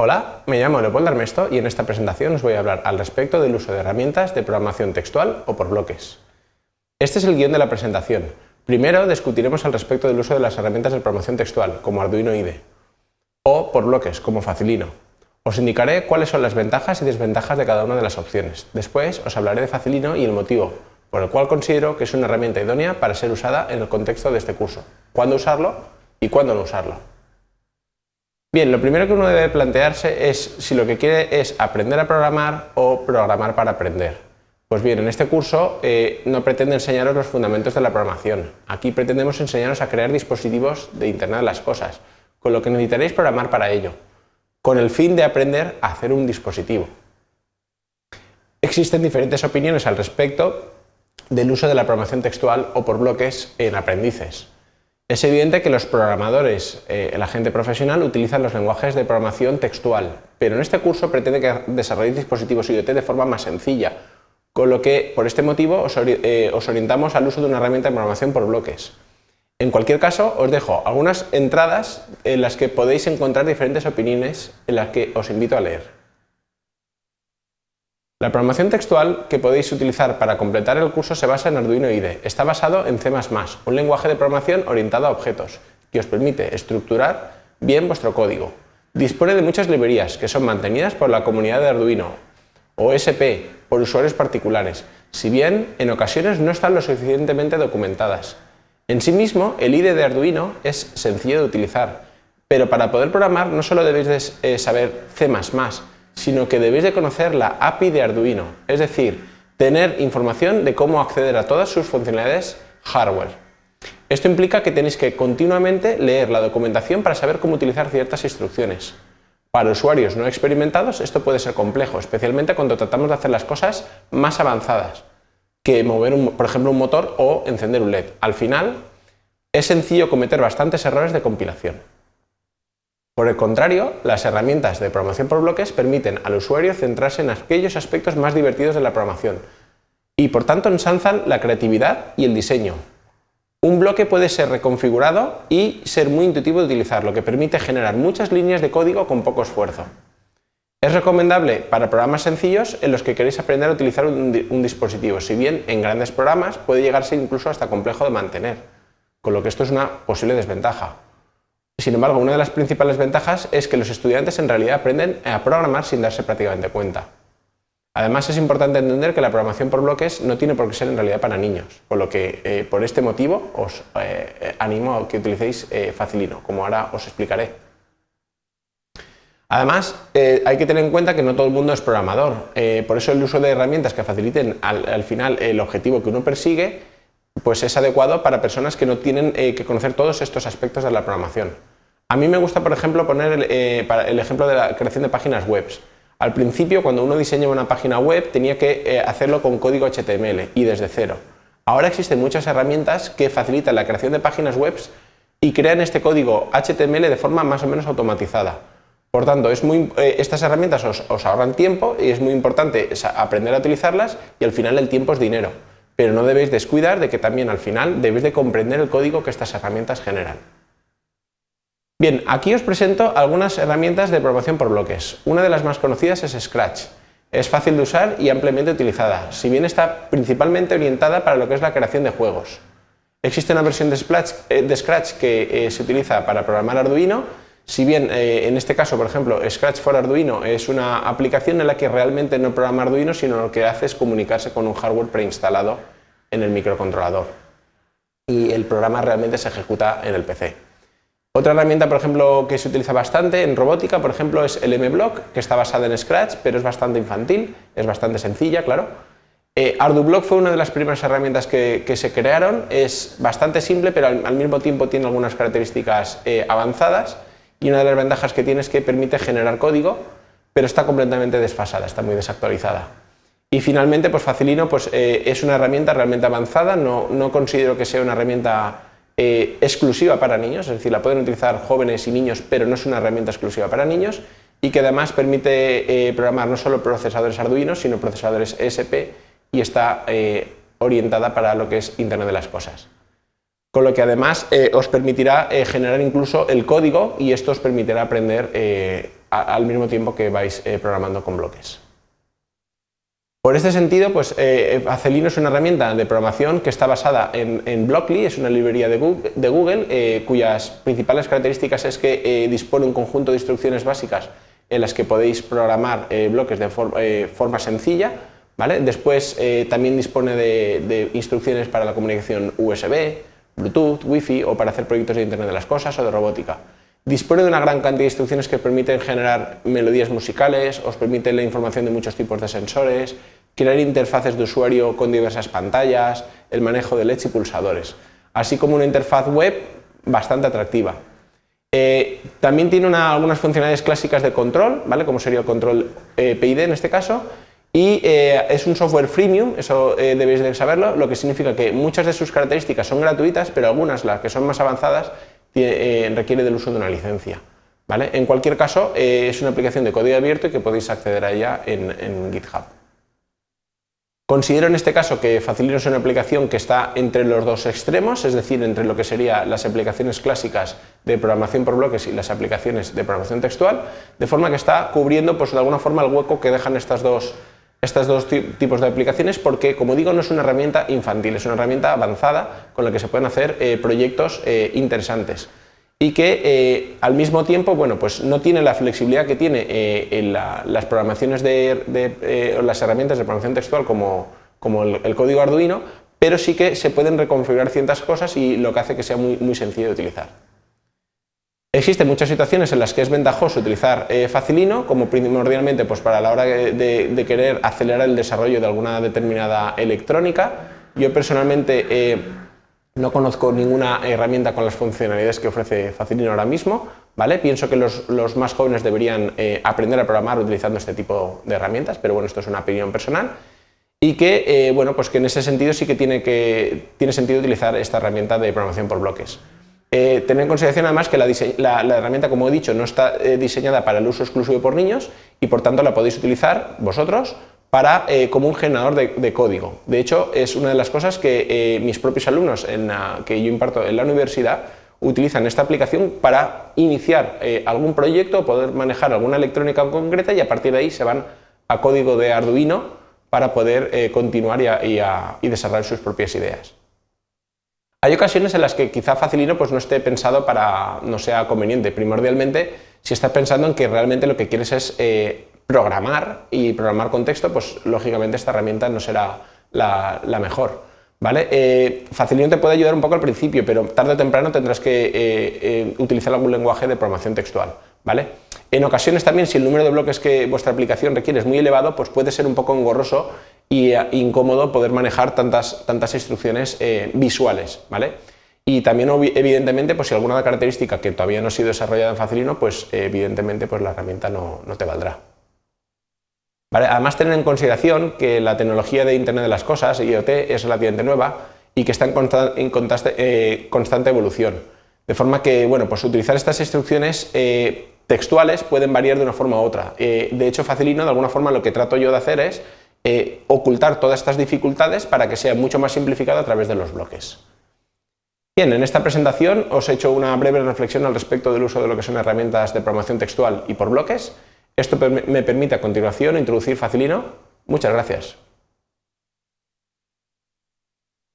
Hola, me llamo Leopoldo Armesto y en esta presentación os voy a hablar al respecto del uso de herramientas de programación textual o por bloques. Este es el guion de la presentación. Primero discutiremos al respecto del uso de las herramientas de programación textual, como Arduino IDE, o por bloques, como Facilino. Os indicaré cuáles son las ventajas y desventajas de cada una de las opciones. Después os hablaré de Facilino y el motivo por el cual considero que es una herramienta idónea para ser usada en el contexto de este curso, cuándo usarlo y cuándo no usarlo. Bien, lo primero que uno debe plantearse es si lo que quiere es aprender a programar o programar para aprender. Pues bien, en este curso eh, no pretende enseñaros los fundamentos de la programación. Aquí pretendemos enseñaros a crear dispositivos de Internet de las cosas, con lo que necesitaréis programar para ello, con el fin de aprender a hacer un dispositivo. Existen diferentes opiniones al respecto del uso de la programación textual o por bloques en aprendices. Es evidente que los programadores, eh, la gente profesional, utilizan los lenguajes de programación textual, pero en este curso pretende que desarrolléis dispositivos IoT de forma más sencilla, con lo que por este motivo eh, os orientamos al uso de una herramienta de programación por bloques. En cualquier caso, os dejo algunas entradas en las que podéis encontrar diferentes opiniones en las que os invito a leer. La programación textual que podéis utilizar para completar el curso se basa en Arduino IDE. Está basado en C++, un lenguaje de programación orientado a objetos, que os permite estructurar bien vuestro código. Dispone de muchas librerías que son mantenidas por la comunidad de Arduino, o SP, por usuarios particulares, si bien en ocasiones no están lo suficientemente documentadas. En sí mismo, el IDE de Arduino es sencillo de utilizar, pero para poder programar no solo debéis de, eh, saber C++, sino que debéis de conocer la API de Arduino, es decir, tener información de cómo acceder a todas sus funcionalidades hardware. Esto implica que tenéis que continuamente leer la documentación para saber cómo utilizar ciertas instrucciones. Para usuarios no experimentados esto puede ser complejo, especialmente cuando tratamos de hacer las cosas más avanzadas que mover, por ejemplo, un motor o encender un LED. Al final, es sencillo cometer bastantes errores de compilación. Por el contrario, las herramientas de programación por bloques permiten al usuario centrarse en aquellos aspectos más divertidos de la programación y por tanto ensalzan la creatividad y el diseño. Un bloque puede ser reconfigurado y ser muy intuitivo de utilizar, lo que permite generar muchas líneas de código con poco esfuerzo. Es recomendable para programas sencillos en los que queréis aprender a utilizar un, un dispositivo, si bien en grandes programas puede llegarse incluso hasta complejo de mantener, con lo que esto es una posible desventaja. Sin embargo, una de las principales ventajas es que los estudiantes en realidad aprenden a programar sin darse prácticamente cuenta. Además, es importante entender que la programación por bloques no tiene por qué ser en realidad para niños, por lo que eh, por este motivo os eh, animo a que utilicéis eh, Facilino, como ahora os explicaré. Además, hay que tener en cuenta que no todo el mundo es programador, por eso el uso de herramientas que faciliten al final el objetivo que uno persigue pues es adecuado para personas que no tienen que conocer todos estos aspectos de la programación. A mí me gusta, por ejemplo, poner el, eh, el ejemplo de la creación de páginas web. Al principio, cuando uno diseñaba una página web, tenía que eh, hacerlo con código HTML y desde cero. Ahora existen muchas herramientas que facilitan la creación de páginas web y crean este código HTML de forma más o menos automatizada. Por tanto, es muy, eh, estas herramientas os, os, ahorran tiempo y es muy importante aprender a utilizarlas y al final el tiempo es dinero. Pero no debéis descuidar de que también al final debéis de comprender el código que estas herramientas generan. Bien, aquí os presento algunas herramientas de programación por bloques. Una de las más conocidas es Scratch. Es fácil de usar y ampliamente utilizada, si bien está principalmente orientada para lo que es la creación de juegos. Existe una versión de, eh, Scratch que eh, se utiliza para programar Arduino, si bien eh, en este caso, por ejemplo, Scratch for Arduino es una aplicación en la que realmente no programa Arduino, sino lo que hace es comunicarse con un hardware preinstalado en el microcontrolador. Y el programa realmente se ejecuta en el PC. Otra herramienta, por ejemplo, que se utiliza bastante en robótica, por ejemplo, es el MBlock, que está basada en Scratch, pero es bastante infantil, es bastante sencilla, claro. Eh, ArduBlock fue una de las primeras herramientas que, se crearon, es bastante simple, pero al, mismo tiempo tiene algunas características eh, avanzadas, y una de las ventajas que tiene es que permite generar código, pero está completamente desfasada, está muy desactualizada. Y finalmente, pues Facilino pues, eh, es una herramienta realmente avanzada, no, no considero que sea una herramienta eh, exclusiva para niños, es decir, la pueden utilizar jóvenes y niños, pero no es una herramienta exclusiva para niños, y que además permite eh, programar no solo procesadores Arduino, sino procesadores ESP, y está orientada para lo que es Internet de las Cosas. Con lo que además os permitirá generar incluso el código y esto os permitirá aprender al mismo tiempo que vais programando con bloques. Por este sentido, pues, Acelino es una herramienta de programación que está basada en, Blockly, es una librería de Google, cuyas principales características es que dispone un conjunto de instrucciones básicas en las que podéis programar bloques de forma sencilla, Después eh, también dispone de, instrucciones para la comunicación USB, Bluetooth, Wi-Fi o para hacer proyectos de Internet de las Cosas o de robótica. Dispone de una gran cantidad de instrucciones que permiten generar melodías musicales, os permiten la información de muchos tipos de sensores, crear interfaces de usuario con diversas pantallas, el manejo de LEDs y pulsadores, así como una interfaz web bastante atractiva. Eh, también tiene algunas funcionalidades clásicas de control, ¿vale? como sería el control eh, PID en este caso, y eh, es un software freemium, eso eh, debéis de saberlo, lo que significa que muchas de sus características son gratuitas, pero algunas, las que son más avanzadas, eh, requiere del uso de una licencia. ¿vale? En cualquier caso, es una aplicación de código abierto y que podéis acceder a ella en, GitHub. Considero en este caso que Facilino es una aplicación que está entre los dos extremos, es decir, entre lo que serían las aplicaciones clásicas de programación por bloques y las aplicaciones de programación textual, de forma que está cubriendo pues, de alguna forma el hueco que dejan estas dos estos dos tipos de aplicaciones porque, como digo, no es una herramienta infantil, es una herramienta avanzada con la que se pueden hacer eh, proyectos eh, interesantes y que eh, al mismo tiempo bueno, pues no tiene la flexibilidad que tiene en las programaciones de, las herramientas de programación textual como, como el, código Arduino, pero sí que se pueden reconfigurar ciertas cosas y lo que hace que sea muy, muy sencillo de utilizar. Existen muchas situaciones en las que es ventajoso utilizar eh, Facilino, como primordialmente pues, para la hora de, querer acelerar el desarrollo de alguna determinada electrónica. Yo personalmente eh, no conozco ninguna herramienta con las funcionalidades que ofrece Facilino ahora mismo. ¿vale? Pienso que los, más jóvenes deberían eh, aprender a programar utilizando este tipo de herramientas, pero bueno, esto es una opinión personal. Y que, bueno, pues que en ese sentido sí que tiene, que tiene sentido utilizar esta herramienta de programación por bloques. Eh, tener en consideración además que la, herramienta, como he dicho, no está eh, diseñada para el uso exclusivo por niños y por tanto la podéis utilizar vosotros para, eh, como un generador de, código. De hecho, es una de las cosas que mis propios alumnos que yo imparto en la universidad utilizan esta aplicación para iniciar algún proyecto, poder manejar alguna electrónica concreta y a partir de ahí se van a código de Arduino para poder continuar y desarrollar sus propias ideas. Hay ocasiones en las que quizá Facilino pues, no esté pensado para, no sea conveniente. Primordialmente, si estás pensando en que realmente lo que quieres es eh, programar y programar con texto, pues lógicamente esta herramienta no será la, mejor. ¿Vale? Eh, Facilino te puede ayudar un poco al principio, pero tarde o temprano tendrás que eh, utilizar algún lenguaje de programación textual. ¿vale? En ocasiones también, si el número de bloques que vuestra aplicación requiere es muy elevado, pues puede ser un poco engorroso y eh, incómodo poder manejar tantas, tantas instrucciones eh, visuales, ¿vale? Y también, evidentemente, pues si alguna característica que todavía no ha sido desarrollada en Facilino, pues evidentemente pues la herramienta no, te valdrá. Además, tener en consideración que la tecnología de Internet de las Cosas, IoT, es relativamente nueva y que está en, eh, constante, evolución. De forma que, bueno, pues utilizar estas instrucciones textuales pueden variar de una forma u otra. de hecho, Facilino, de alguna forma, lo que trato yo de hacer es eh, ocultar todas estas dificultades para que sea mucho más simplificado a través de los bloques. Bien, en esta presentación os he hecho una breve reflexión al respecto del uso de lo que son herramientas de programación textual y por bloques. Esto me permite a continuación introducir Facilino. Muchas gracias.